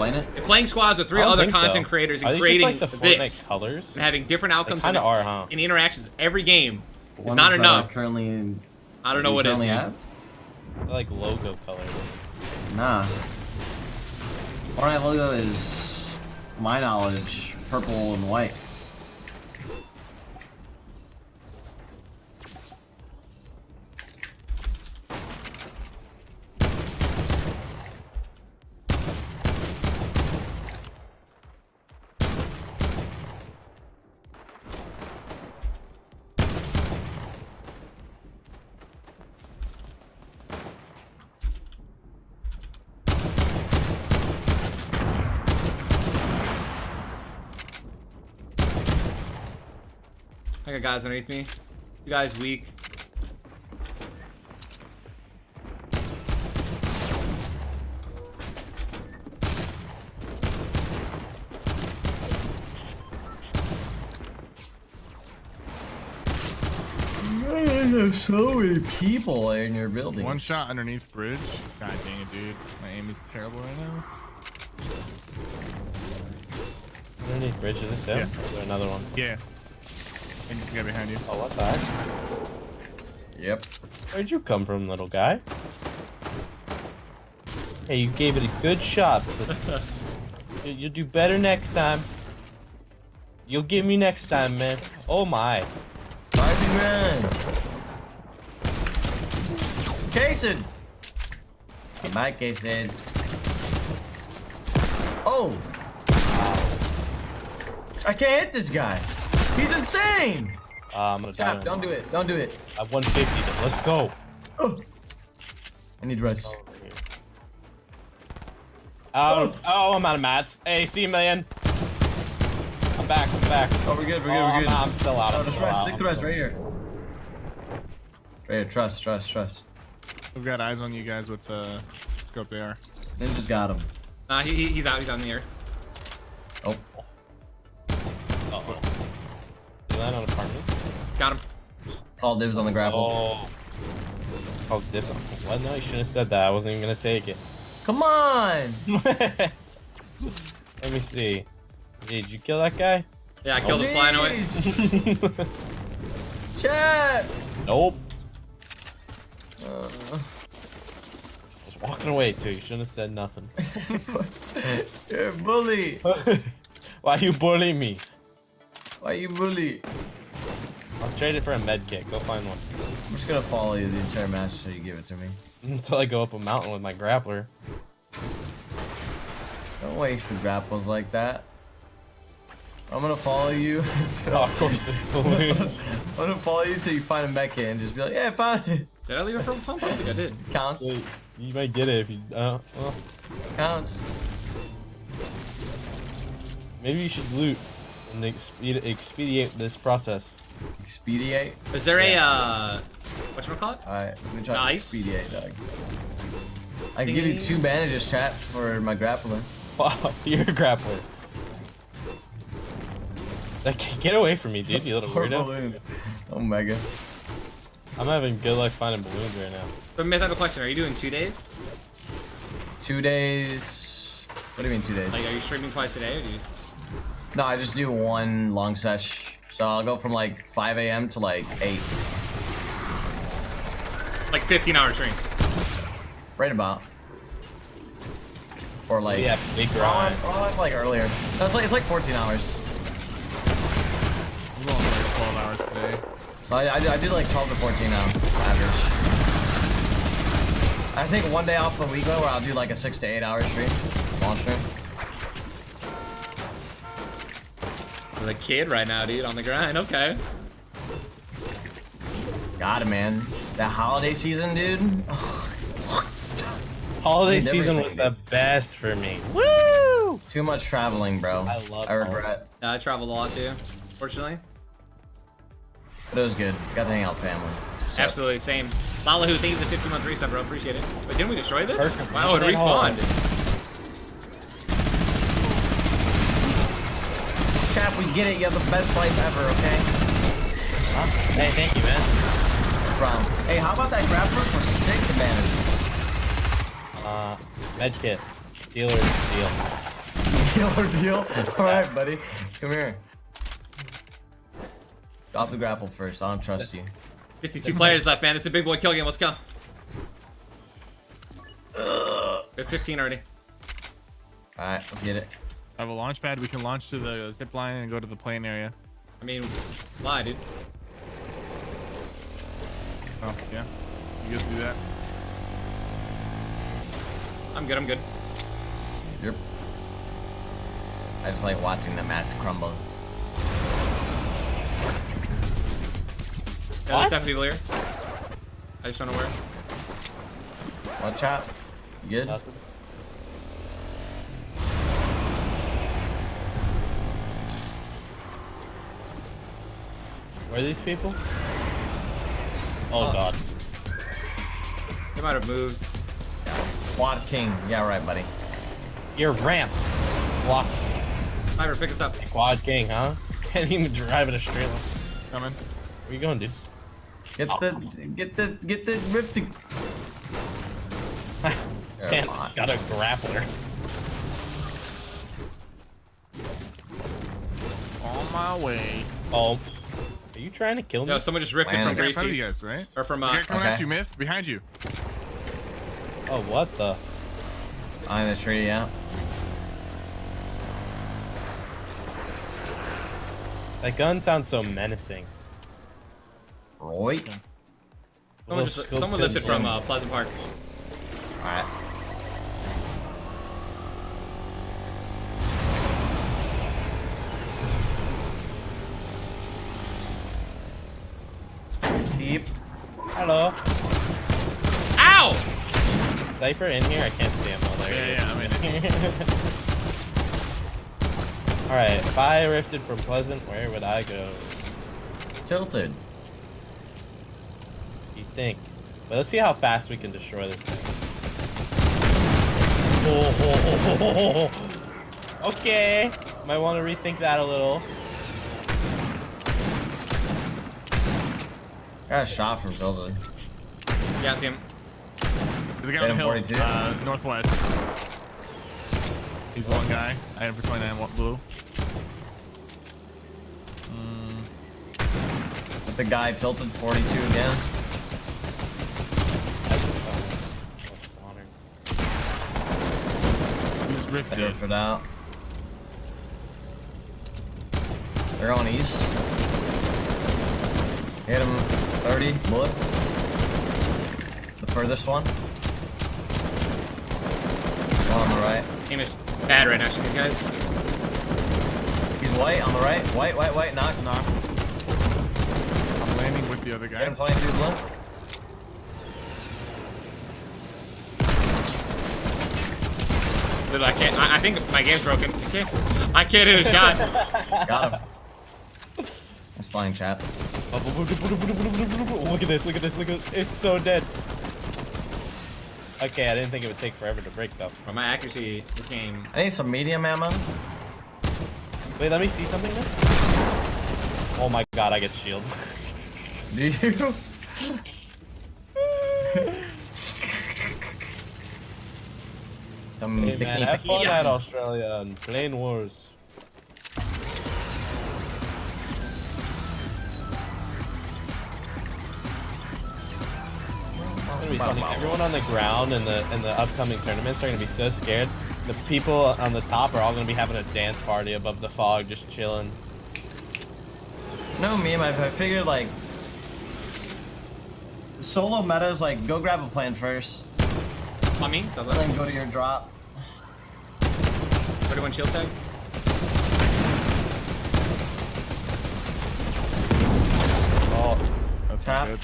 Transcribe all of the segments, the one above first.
Explain it. Playing squads with three other content so. creators and creating like the Fortnite this colors? and having different outcomes kind of in, are, huh? in interactions every game is not that enough. are Currently, I don't know what it is. currently have. They're like logo colors. Nah. Fortnite logo is, my knowledge, purple and white. I got guys underneath me. You guys weak. There's so many people in your building. One shot underneath bridge. God dang it, dude. My aim is terrible right now. Underneath bridge, is this him? Yeah. Or is there another one? Yeah. I think the guy behind you. Oh, what the heck? Yep. Where'd you come from, little guy? Hey, you gave it a good shot, but you- you'll do better next time. You'll get me next time, man. Oh my. Rising run. Jason. Come back, Jason. Oh. I can't hit this guy. He's insane. Uh, I'm gonna die. Don't do it. Don't do it. I have 150. Then. Let's go. Oh. I need rest. Oh, oh, I'm out of mats. Hey, see you, man. I'm back. I'm back. Oh, we're good. We're good. Oh, we're I'm, good. I'm still out. Oh, I'm just rest. out. Stick the rest right here. Right here. Trust. Trust. Trust. We've got eyes on you guys with the scope they are. Ninja's got him. Nah, he, he- he's out. He's on the air. You land on apartment? Got him. Call dibs on the grapple. Oh. Oh, this. What? No, you shouldn't have said that. I wasn't even gonna take it. Come on. Let me see. Hey, did you kill that guy? Yeah, I killed him flying away. Please. Chat. nope. Uh, Just walking away too. You shouldn't have said nothing. you're a bully. Why you bullying me? Why you bully? I'll trade it for a med kit. Go find one. I'm just gonna follow you the entire match until you give it to me. Until I go up a mountain with my grappler. Don't waste the grapples like that. I'm gonna follow you. until- Oh, of course, this balloons. I'm gonna follow you until you find a mech kit and just be like, yeah, I found it. Did I leave it for a pump? I think I did. Counts. you might get it if you. Uh, well, Counts. maybe you should loot and expedi- expedite this process. Expedite. Is there Yeah. a, uh, whatchamacallit? Alright, let me try Nice. to expedite, Doug. I can give you two bandages, chat, for my grappler. Wow, you're a grappler. Like, get away from me, dude, you little Or weirdo. balloon. Omega. I'm having good luck finding balloons right now. So, Myth, I have a question. Are you doing two days? Two days. What do you mean two days? Like, are you streaming twice a day? Or do you... No, I just do one long sesh. So I'll go from like 5 a.m. to like 8. Like 15 hour stream. Right about. Or like. Yeah, big I- grind. oh, I like earlier. That's like it's like 14 hours. I'm going like 12 hours today. So I, I, do- I do like 12 to 14 now, average. I take one day off a week though, where I'll do like a six to eight hour stream, long stream. The kid right now, dude, on the grind. Okay. Got it, man. That holiday season, dude. Holiday Needs season was the best for me. Woo! Too much traveling, bro. I love I regret. Yeah, I traveled a lot too, fortunately. But it was good. Got to hang out with family. So- Absolutely, same. Lalahu, thank you for the 50 month reset, bro. Appreciate it. But didn't we destroy this? Perfect. Wow, it Hey, hold respawned. We get it. You have the best life ever, okay? Hey, thank you, man. No problem. Hey, how about that grappler for six advantages? Uh, med kit. Dealer is deal. Deal or deal? Alright, buddy. Come here. Drop the grapple first. I don't trust you. 52 players left, man. This is a big boy kill game. Let's go. We have 15 already. Alright, let's get it. I have a launch pad. We can launch to the zip line and go to the plane area. I mean, slide, dude. Oh, yeah. You guys do that. I'm good. I'm good. Yep. I just like watching the mats crumble. Yeah, What? there's definitely here. I just don't know where. Watch out. You good? Nothing. Where are these people? Oh Uh, god. They might have moved. Quad King. Yeah, right, buddy. Your ramp. Block. Sniper, pick us up. Quad King, huh? Can't even drive at a straight line. Coming. Where you going, dude? Get the get the get the rift to Man, got a grappler. On my way. Oh. Are you trying to kill me? No, someone just rifted Land from Right in front of you guys, right? Or from, There's a uh, coming Okay. at you, Myth. Behind you. Oh, what the? behind the tree. Yeah. That gun sounds so menacing. Right. someone, Little just, someone gun listed from uh, Pleasant Park. Alright. Cypher in here? I can't see him. Oh, there he Yeah, yeah, I'm in it. is. Alright, if I rifted from Pleasant, where would I go? Tilted. You think? But let's see how fast we can destroy this thing. Oh, oh, oh, oh, oh. Okay. Might want to rethink that a little. Got a shot from Tilted. Yeah, I see him. There's a guy on the hill, uh, northwest. He's one guy. I have for 29 wa- blue. Mm, the guy tilted 42 again. he just ripped it. for that. They're going east. Hit him 30. Bullet. The furthest one. One on the right. Aim is bad right now, you guys. He's white on the right. White, white, white. Knock, knock. I'm landing with the other Hit guy. him 22 blue. Dude, I can't. I, I think my game's broken. Okay. I can't hit a shot. Got him. He's flying chat. Look at this, look at this, look at this. It's so dead. Okay, I didn't think it would take forever to break though. But my accuracy, this game. I need some medium ammo. Wait, let me see something then. Oh my god, I get shield. Do you? Some hey man, have fun at Australia and Plane Wars. Gonna be funny. Everyone on the ground in the in the upcoming tournaments are gonna be so scared. The people on the top are all gonna be having a dance party above the fog, just chilling. No meme. I I figured like solo metas like go grab a plan first, On me? So then go to your drop. 31 shield tag. Oh, That's Tap. good.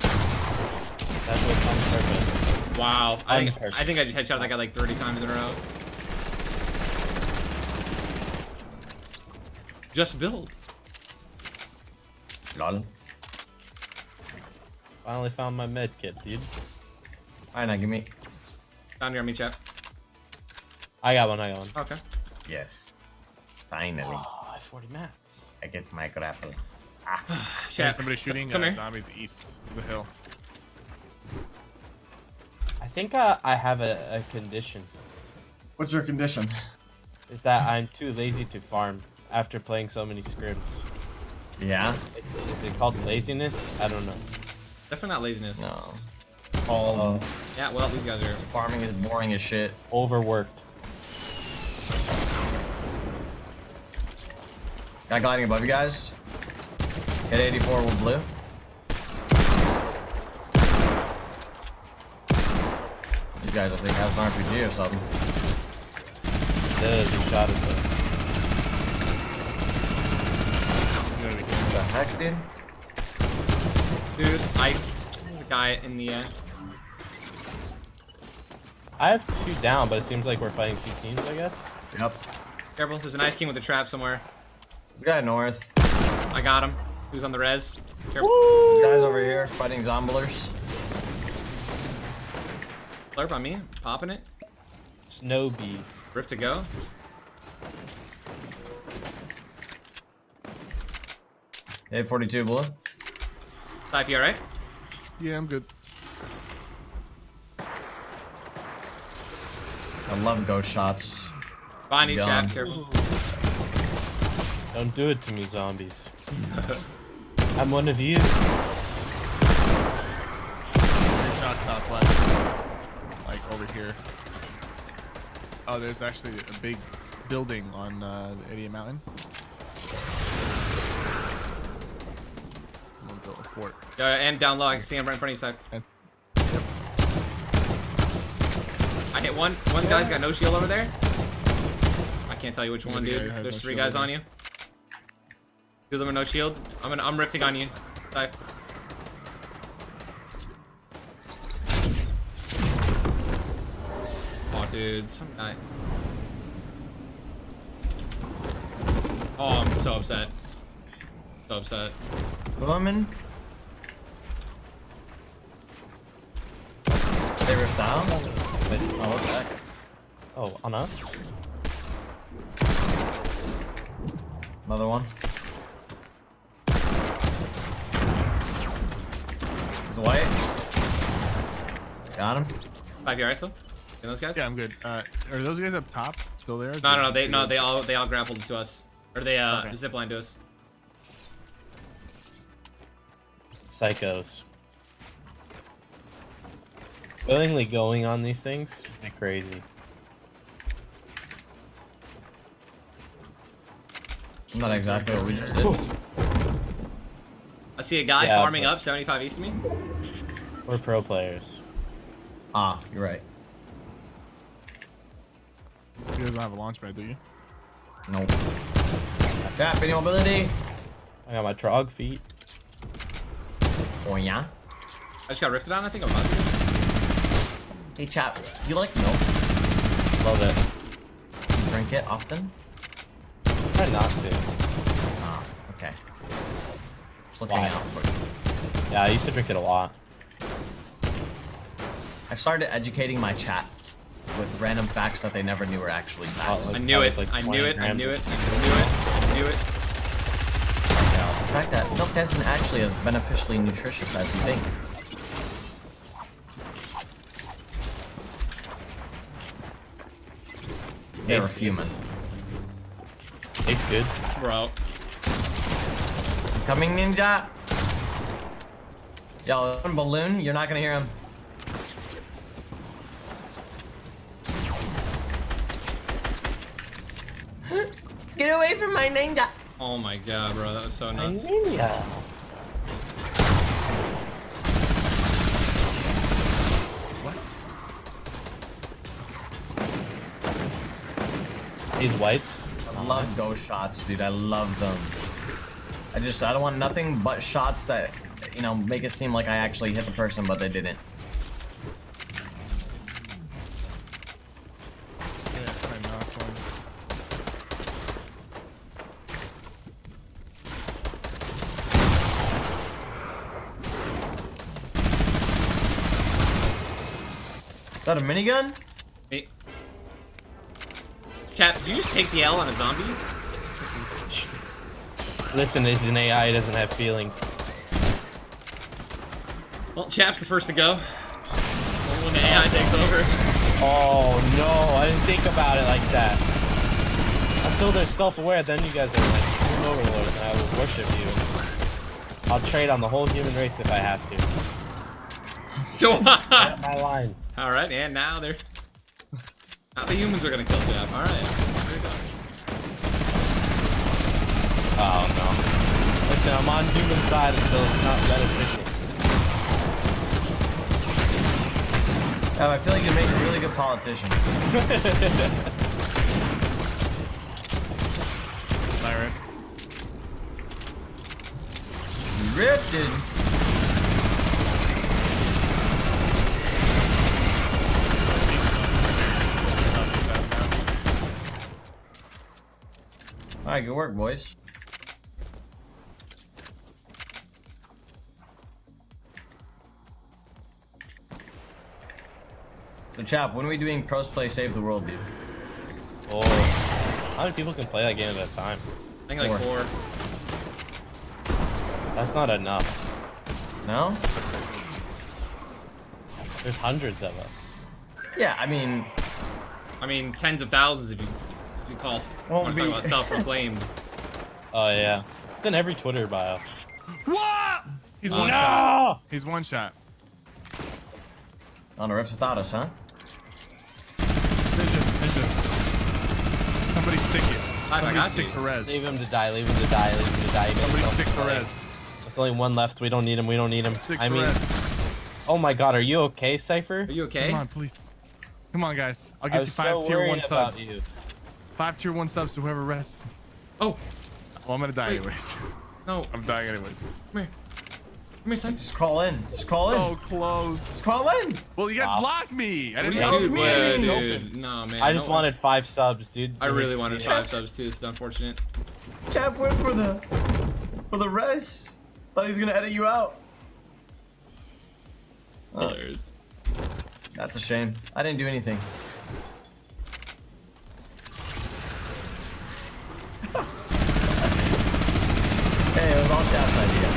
that was on purpose. Wow. I think. I think I just headshot that guy like 30 times in a row. Just build. Lol. Finally found my med kit, dude. Alright, now give me. Down near me, chat. I got one, I got one. Okay. Yes. Finally, Oh, I have 40 mats. I get my grapple. Ah. There's somebody shooting Come uh, zombies east of the hill. I think uh, I have a, a condition. What's your condition? is that I'm too lazy to farm after playing so many scrims. Yeah? Is, is it called laziness? I don't know. Definitely not laziness. No. All Oh, Yeah, well, these guys are. farming is boring as shit. overworked. Got gliding above you guys. Hit 84 with blue. You guys, I think, has an RPG or something. Does he shot at the You gotta be What the heck, dude? Dude, I. There's a guy in the. Uh, I have two down, but it seems like we're fighting two teams, I guess. Yep. careful, there's an ice king with a trap somewhere. This guy north. I got him. Who's on the res? Careful. This guy's over here fighting zomblers. Slurp on me. Popping it. Snow bees. Rift to go. Hit 42 blue. Type, you alright? Yeah, I'm good. I love ghost shots. Behind you, chat. Careful. Don't do it to me, zombies. I'm one of you. Three shots southwest. Over here. Oh, there's actually a big building on uh, the Idiot Mountain. Someone built a fort. Uh, and down low, I can see him right in front of you, side. That's, I hit one. One guy's got no shield over there. I can't tell you which one, dude. There's no three guys on you. Two of them are no shield. I'm gonna, I'm rifting on you. Dive. Dude, some guy. Oh, I'm so upset. So upset. Woman. They ripped down? Oh, what the? Oh, on us? Another one. He's white. Got him. Five you alright, still? Those guys? yeah, I'm good. Uh, are those guys up top still there? No, no, no. They no, they all they all grappled to us, or they uh Okay. ziplined to us. Psychos. Willingly going on these things? They're crazy. Not exactly what we just did. I see a guy Yeah, farming up 75 east of me. We're pro players. Ah, you're right. Guys don't have a launch pad, do you? Nope. Tap, any mobility? I got my trog feet. Oh yeah. I just got rifted on. I think I'm about to. Hey chap, you like milk? Love it. You drink it often? Try not to. Ah, okay. Just looking Why? out for you. Yeah, I used to drink it a lot. I've started educating my chat with random facts that they never knew were actually oh, facts. Oh, I knew it. like I 20 knew it. I knew it. I knew it. I knew it. the fact that milk isn't actually as beneficially nutritious as you think. They're Tastes good. fuming. Tastes good. Bro. Coming ninja! Yo, one balloon, you're not gonna hear him. Get away from my ninja! Oh my god, bro. That was so My nuts. ninja. What? These whites. I love ghost shots, dude. I love them. I just, I don't want nothing but shots that, you know, make it seem like I actually hit the person, but they didn't. Yeah, try and knock one. Is that a minigun? Hey. Chat, did you just take the L on a zombie? Listen, it's an AI. It doesn't have feelings. Well, Chap's the first to go. Only when the AI takes over. Oh no! I didn't think about it like that. until they're self-aware, then you guys are like human overlords, and I will worship you. I'll trade on the whole human race if I have to. Get my line. All right, and now they're. Now the humans are gonna kill Jeff. All right. There you go. Oh no. Listen, I'm on human side until it's not beneficial. Yeah, I feel like you make a really good politician. Lyra. Rifted. All right, good work, boys. So, Chap, when are we doing pros play save the world, dude? Oh. How many people can play that game at a time? I think like Four. four. That's not enough. No? There's hundreds of us. Yeah, I mean, I mean, tens of thousands if you if you call. Well, want to talk about self-proclaimed. Oh yeah. It's in every Twitter bio. What? He's one uh, no! shot. He's one shot. on the rifts without us, huh? Vision, vision. Somebody stick it. I Somebody got stick you. Perez. Leave him to die, leave him to die, leave him to die. Somebody stick play. Perez. There's only one left. We don't need him. We don't need him. Stick I mean, Perez. oh my god, are you okay, Cypher? Are you okay? Come on, please. Come on, guys. I'll get you five so tier one worried about subs. you. Five tier one subs to whoever rests. Oh Well, I'm gonna die Wait. anyways. no! I'm dying anyways. Come here. Come here, son. Just crawl in. Just crawl So in. So close. Just crawl in. Well, you guys Wow. blocked me. I didn't do That you me. uh, dude? No, man. I just no- wanted five subs, dude. I really wanted See five it. subs too. It's unfortunate. Chap went for the for the rest. Thought he was gonna edit you out. Oh, that's a shame. I didn't do anything. hey, it was all Chap's idea.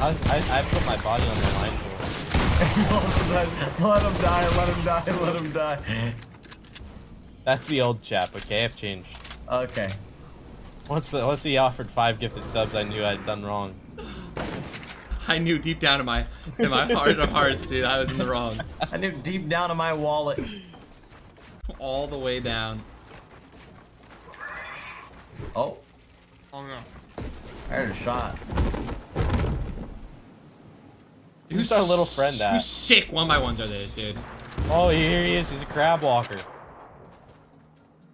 I, was, I, I put my body on the line for him. let him die. Let him die. Let him die. That's the old chap, okay? I've changed. Okay. Once the once he offered five gifted subs, I knew I'd done wrong. I knew deep down in my in my heart of hearts, dude, I was in the wrong. I knew deep down in my wallet. All the way down. Oh, Oh no. I heard a shot. Who's our little friend Whose at? sick one by ones are they, dude? Oh, here he is. He's a crab walker.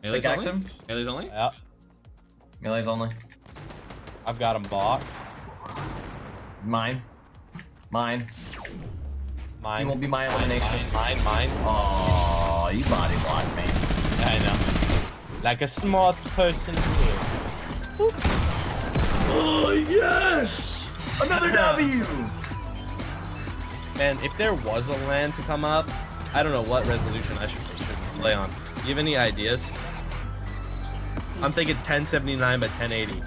Aliens Pickaxe only? him. Aliens only? Yeah, Melee's only. I've got him boxed. Mine. Mine. Mine. You won't be my elimination. Mine, mine, mine. Oh, you body blocked me. I know. Like a smart person would. Oh yes! Another W. Man, if there was a land to come up, I don't know what resolution I should, should play on. Do you have any ideas? I'm thinking 1079 by 1080.